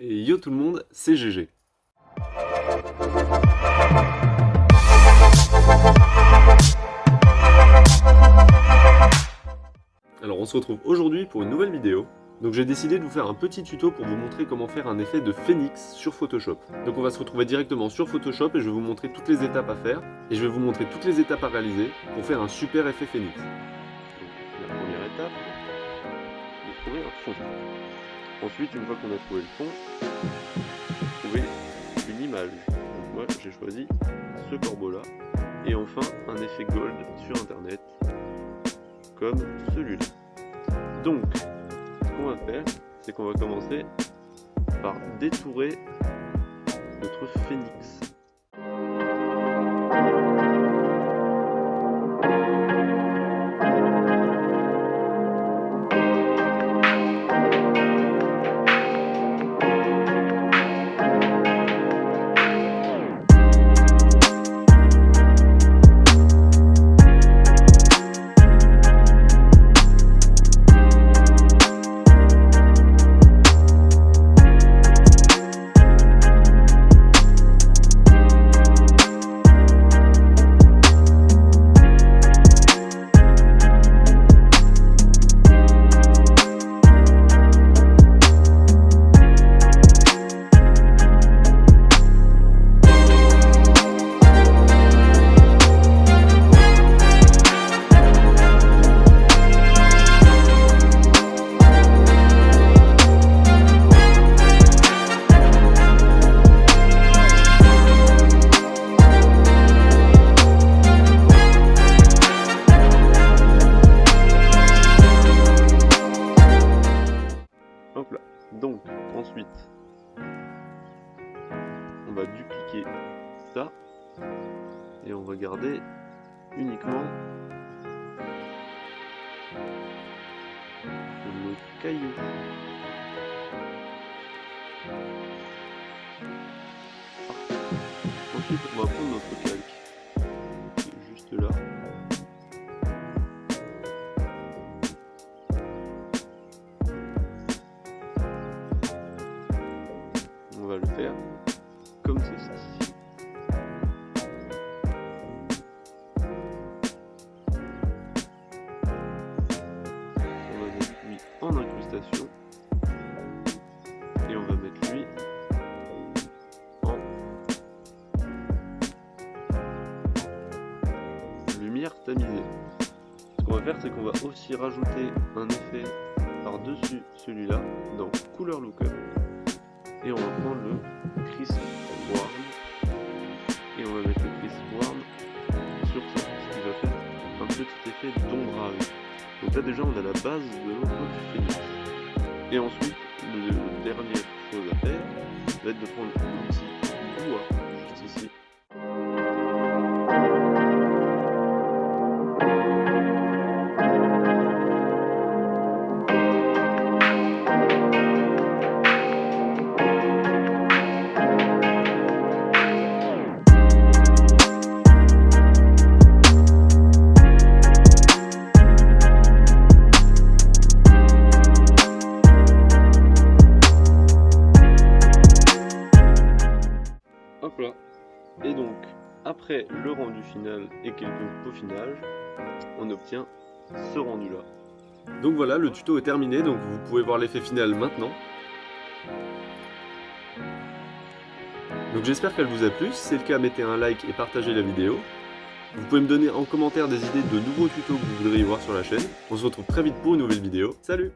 Et yo tout le monde, c'est GG. Alors on se retrouve aujourd'hui pour une nouvelle vidéo. Donc j'ai décidé de vous faire un petit tuto pour vous montrer comment faire un effet de phénix sur Photoshop. Donc on va se retrouver directement sur Photoshop et je vais vous montrer toutes les étapes à faire. Et je vais vous montrer toutes les étapes à réaliser pour faire un super effet phénix. Donc la première étape, fond. Ensuite, une fois qu'on a trouvé le fond, trouver une image. Donc moi j'ai choisi ce corbeau là. Et enfin un effet gold sur internet comme celui-là. Donc ce qu'on va faire, c'est qu'on va commencer par détourer notre phénix. On va dupliquer ça. Et on va garder uniquement le caillou. Ensuite, on va prendre notre calque faire comme ceci. On va mettre lui en incrustation et on va mettre lui en lumière tamisée. Ce qu'on va faire c'est qu'on va aussi rajouter un effet par-dessus celui-là dans couleur lookup et on va prendre le Chris Warm et on va mettre le Chris Warm sur ça, ce qui va faire un petit effet d'ombrage. Donc là déjà on a la base de notre phénix. Et ensuite, la dernière chose à faire va être de prendre l'outil bois Et donc, après le rendu final et quelques peaufinages, on obtient ce rendu là. Donc voilà, le tuto est terminé, donc vous pouvez voir l'effet final maintenant. Donc j'espère qu'elle vous a plu, si c'est le cas mettez un like et partagez la vidéo. Vous pouvez me donner en commentaire des idées de nouveaux tutos que vous voudriez voir sur la chaîne. On se retrouve très vite pour une nouvelle vidéo. Salut